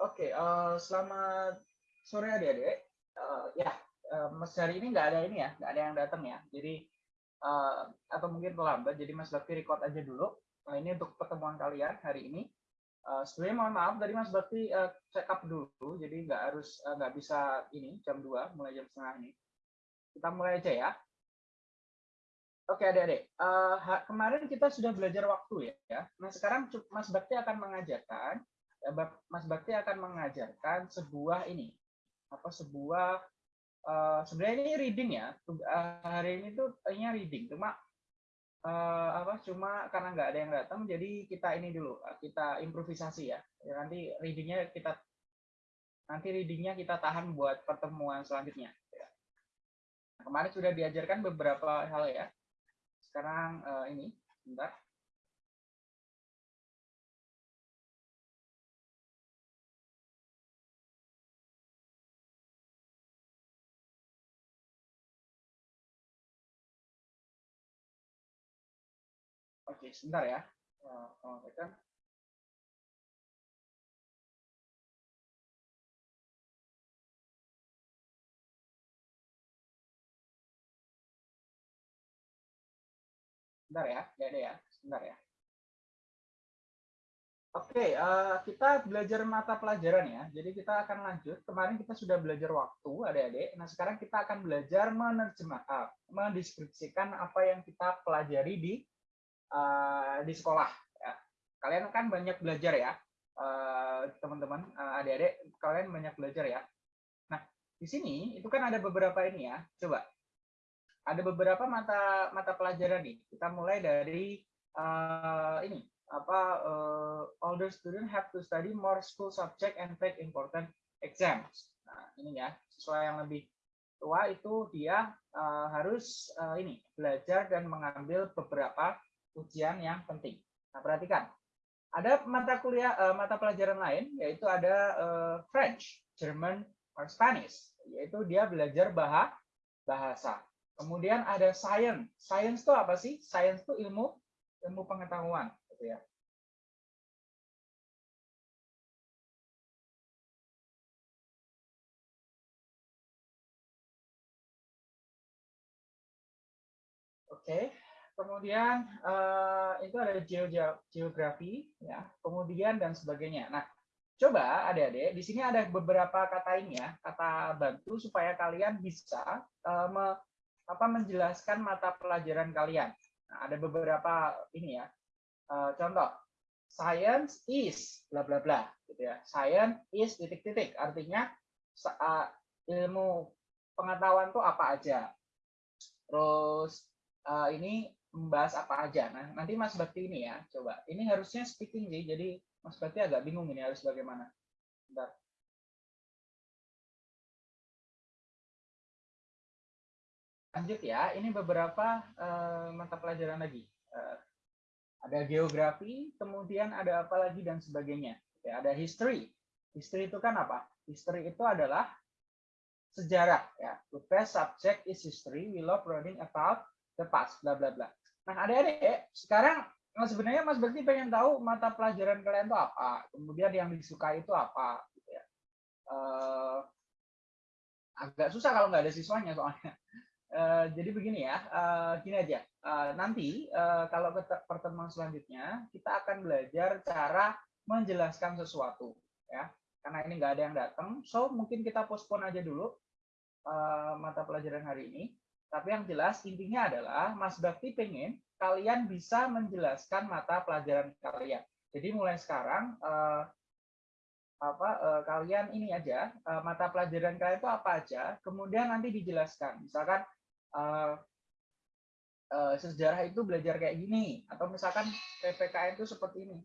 Oke, uh, selamat sore adik-adik. Uh, ya, uh, Mas hari ini nggak ada ini ya, nggak ada yang datang ya. Jadi uh, atau mungkin terlambat. Jadi Mas Bakti record aja dulu. Nah, ini untuk pertemuan kalian hari ini. Uh, sebenarnya mohon maaf tadi Mas Bakti uh, check up dulu, jadi nggak harus nggak uh, bisa ini jam 2 mulai jam setengah ini. Kita mulai aja ya. Oke adik-adik, uh, kemarin kita sudah belajar waktu ya. Nah sekarang Mas Bakti akan mengajarkan Mas Bakti akan mengajarkan sebuah ini apa sebuah uh, sebenarnya ini reading ya. Uh, hari ini tuh ini reading. Cuma uh, apa cuma karena nggak ada yang datang jadi kita ini dulu kita improvisasi ya, ya nanti readingnya kita nanti readingnya kita tahan buat pertemuan selanjutnya. Ya. kemarin sudah diajarkan beberapa hal ya. Sekarang uh, ini bentar Oke, sebentar ya. Oh, kan. Sebentar ya, ya ada ya, sebentar ya. Oke, uh, kita belajar mata pelajaran ya. Jadi kita akan lanjut. Kemarin kita sudah belajar waktu, adik-adik. Nah, sekarang kita akan belajar menerjemahkan, mendeskripsikan apa yang kita pelajari di uh, di sekolah. Ya. Kalian kan banyak belajar ya, eh, teman-teman, uh, adik-adik, kalian banyak belajar ya. Nah, di sini itu kan ada beberapa ini ya. Coba, ada beberapa mata mata pelajaran nih. Kita mulai dari uh, ini apa uh, older student have to study more school subject and take important exams. Nah, ini ya, sesuai yang lebih tua itu dia uh, harus uh, ini belajar dan mengambil beberapa ujian yang penting. Nah, perhatikan. Ada mata kuliah uh, mata pelajaran lain yaitu ada uh, French, German, or Spanish, yaitu dia belajar bahasa. Kemudian ada science. Science itu apa sih? Science itu ilmu ilmu pengetahuan, gitu ya. Oke. Kemudian uh, itu ada geografi, ya, kemudian dan sebagainya. Nah, coba adik-adik, di sini ada beberapa kata ini ya, kata bantu supaya kalian bisa uh, me, apa, menjelaskan mata pelajaran kalian. Nah, ada beberapa ini ya, uh, contoh, science is bla bla bla, gitu ya. Science is titik-titik, artinya uh, ilmu pengetahuan itu apa aja. Terus uh, ini membahas apa aja. Nah, nanti Mas Bakti ini ya, coba. Ini harusnya speaking sih, jadi Mas Bakti agak bingung ini harus bagaimana. Bentar. Lanjut ya, ini beberapa uh, mata pelajaran lagi. Uh, ada geografi, kemudian ada apa lagi dan sebagainya. Ya, ada history. History itu kan apa? History itu adalah sejarah ya. The best subject is history. We love learning about the past, bla bla bla. Nah, adik-adik, sekarang nah sebenarnya Mas berarti pengen tahu mata pelajaran kalian itu apa, kemudian yang disukai itu apa, gitu ya. Uh, agak susah kalau nggak ada siswanya soalnya. Uh, jadi begini ya, uh, gini aja. Uh, nanti uh, kalau pertemuan selanjutnya kita akan belajar cara menjelaskan sesuatu, ya. Karena ini nggak ada yang datang, so mungkin kita postpone aja dulu uh, mata pelajaran hari ini. Tapi yang jelas intinya adalah Mas Bakti pengen kalian bisa menjelaskan mata pelajaran kalian. Jadi mulai sekarang eh, apa eh, kalian ini aja eh, mata pelajaran kalian itu apa aja, kemudian nanti dijelaskan. Misalkan eh, eh, sejarah itu belajar kayak gini, atau misalkan PPKN itu seperti ini.